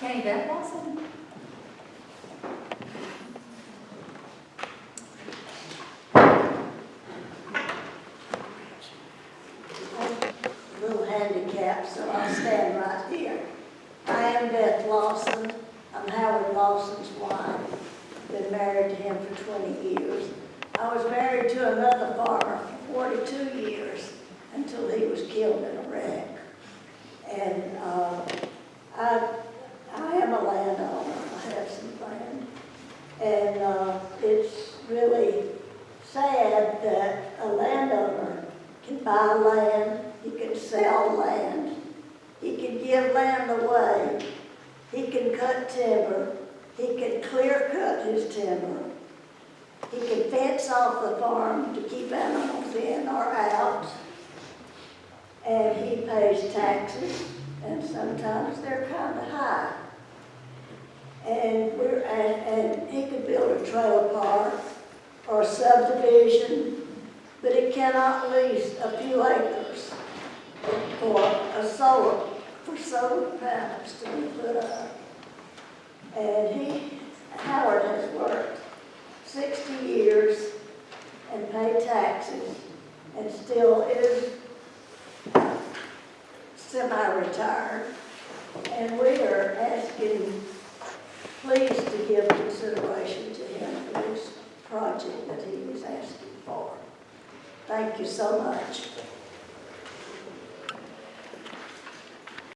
Kenny Beth Lawson. little handicap, so I'll stand right here. I am Beth Lawson. I'm Howard Lawson's wife. Been married to him for 20 years. I was married to another farmer for 42 years until he was killed in a wreck. And uh, I, I am a landowner. I have some land. And uh, it's really sad that a landowner can buy land, he can sell land, he can give land away, he can cut timber, he can clear cut his timber, he can fence off the farm to keep animals in or out, and he pays taxes, and sometimes they're kind of high. And we're, and, and he could build a trailer park or subdivision but it cannot lease a few acres for a solar, for solar panels to be put up. And he, Howard has worked sixty years and paid taxes and still is semi-retired. And we are asking, please to give consideration to him for this project that he was asking for. Thank you so much.